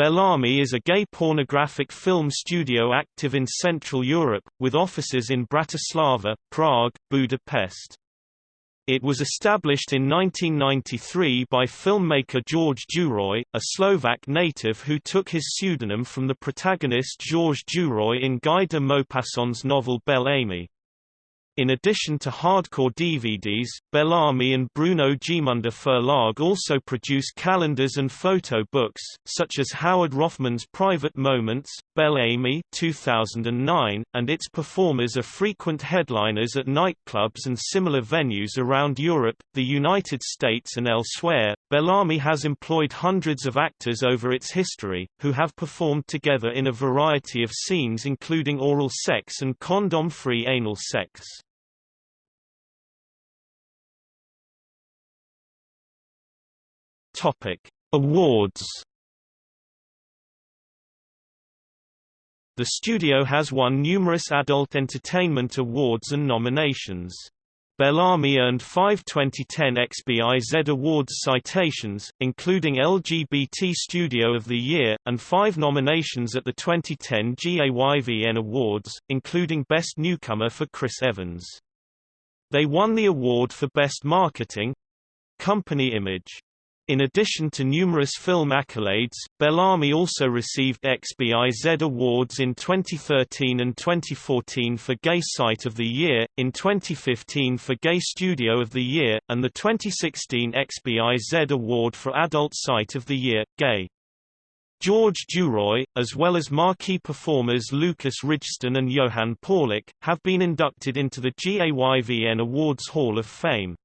Bel Ami is a gay pornographic film studio active in Central Europe, with offices in Bratislava, Prague, Budapest. It was established in 1993 by filmmaker George Duroy, a Slovak native who took his pseudonym from the protagonist Georges Duroy in Guy de Maupassant's novel Bel Ami. In addition to hardcore DVDs, Bel Ami and Bruno Gmünder Verlag also produce calendars and photo books, such as Howard Roffman's Private Moments, Bel Ami 2009, and its performers are frequent headliners at nightclubs and similar venues around Europe, the United States and elsewhere. Bel Ami has employed hundreds of actors over its history, who have performed together in a variety of scenes including oral sex and condom-free anal sex. Topic: Awards. The studio has won numerous adult entertainment awards and nominations. Bel Ami earned five 2010 XBIZ Awards citations, including LGBT Studio of the Year, and five nominations at the 2010 GAYVN Awards, including Best Newcomer for Chris Evans. They won the award for Best Marketing Company Image. In addition to numerous film accolades, Bel Ami also received XBIZ awards in 2013 and 2014 for Gay Site of the Year, in 2015 for Gay Studio of the Year, and the 2016 XBIZ Award for Adult Site of the Year, Gay. George Duroy, as well as marquee performers Lukas Ridgeston and Johan Paulik, have been inducted into the GAYVN Awards Hall of Fame.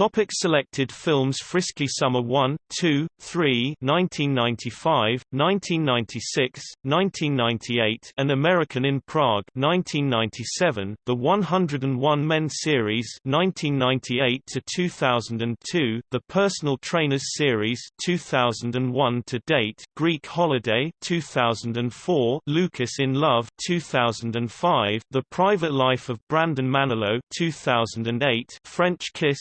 Topic selected films Frisky Summer 1, 2, 3 1995, 1996, 1998 An American in Prague 1997, The 101 Men series 1998 to 2002, The Personal Trainers series 2001 to date, Greek Holiday 2004, Lucas in Love 2005, The Private Life of Brandon Manilow 2008, French Kiss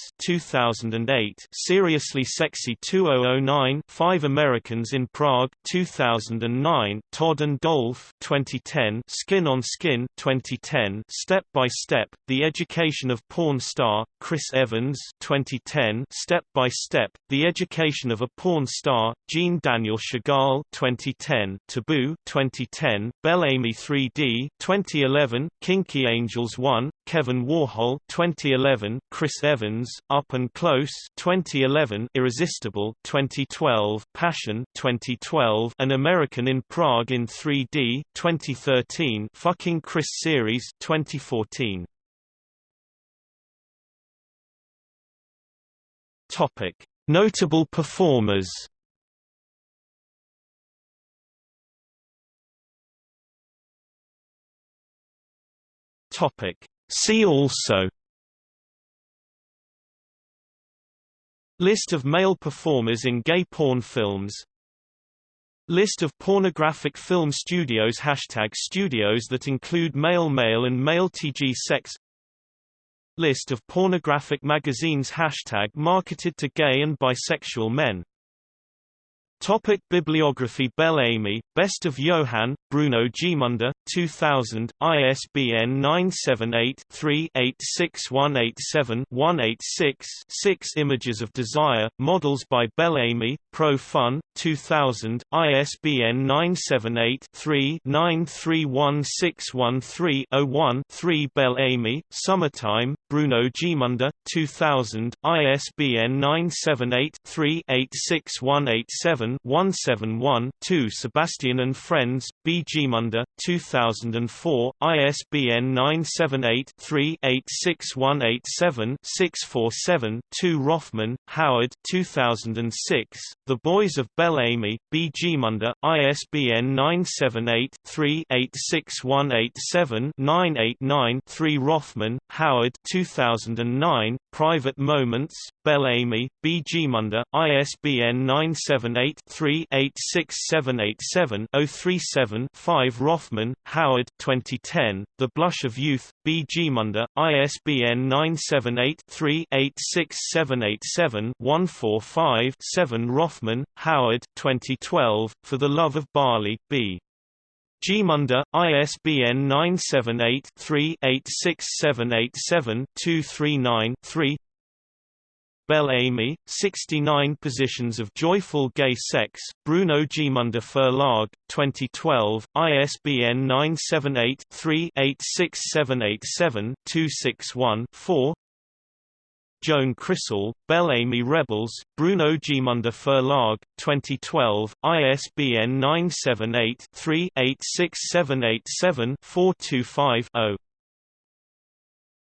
2008, Seriously Sexy 2009, Five Americans in Prague 2009, Todd and Dolph 2010, Skin on Skin 2010, Step by Step: The Education of Porn Star Chris Evans 2010, Step by Step: The Education of a Porn Star Jean Daniel Chagall 2010, Taboo 2010, Bel Ami 3D 2011, Kinky Angels 1, Kevin Warhol 2011, Chris Evans Up up and Close 2011, Irresistible 2012, Passion 2012, An American in Prague in 3D 2013, Fucking Chris series 2014. Topic: Notable performers. Topic: See also List of male performers in gay porn films. List of pornographic film studios. Hashtag studios that include male male and male TG sex. List of pornographic magazines. Hashtag marketed to gay and bisexual men Topic Bibliography Bel Ami, Best of Johann, Bruno Gmünder, 2000, ISBN 978-3-86187-186 6 Images of Desire, Models by Bel Ami, Pro Fun, 2000, ISBN 978-3-931613-01 3 Bel Ami, Summertime, Bruno Gmünder, 2000, ISBN 978 3 86187 171 2 Sebastian and Friends, B. G. Gmünder, 2004, ISBN 978-3-86187-647 2 Roffman, Howard 2006, The Boys of Bel Ami, B. Gmünder, ISBN 978-3-86187-989 3 Roffman, Howard 2009, Private Moments, Bel Ami, B. Gmünder, ISBN 978 3 86787 037 5 Roffman, Howard 2010, The Blush of Youth, B. G. Gmünder, ISBN 978 3 86787 145 7 Roffman Howard 2012, For the Love of Barley, B. G. Gmünder, ISBN 978-3-86787-239-3 Bel Ami, 69 Positions of Joyful Gay Sex, Bruno Gmünder Verlag, 2012, ISBN 978-3-86787-261-4 Joan Crisall, Bel Ami Rebels, Bruno Gmünder Verlag, 2012, ISBN 978 3 86787 425 0.